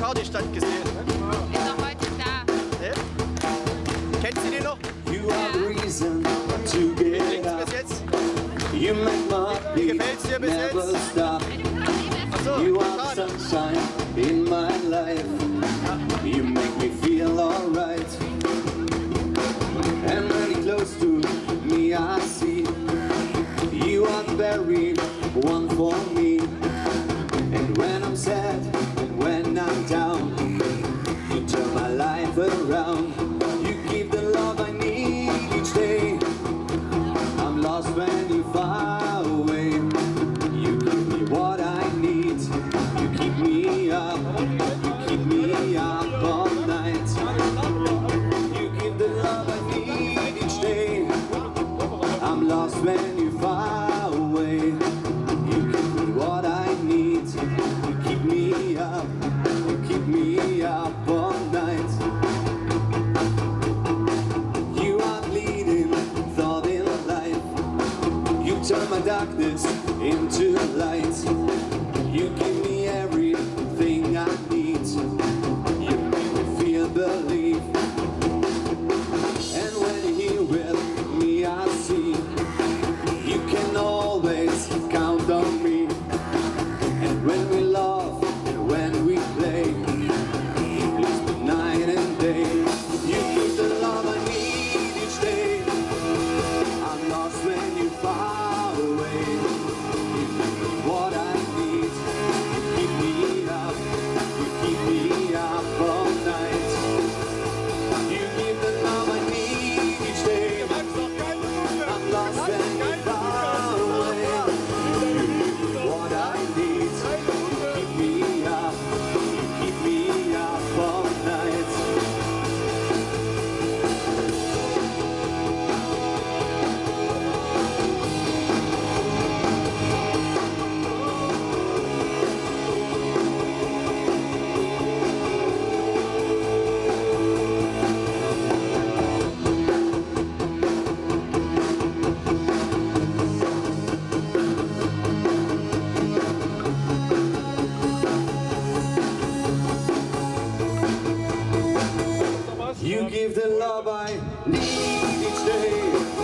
Die Stadt gesehen? Ne? Ist heute da. Ne? Die noch? You are reason to get Wie klingt's bis jetzt? You make my Wie gefällt's dir bis jetzt? Achso, you are sunshine in my life. You make me feel alright. And very close to me I see. You are the very one for me. And when I'm sad, me up one night. You are leading, thought in life. You turn my darkness into light. You give You give the love I need each day.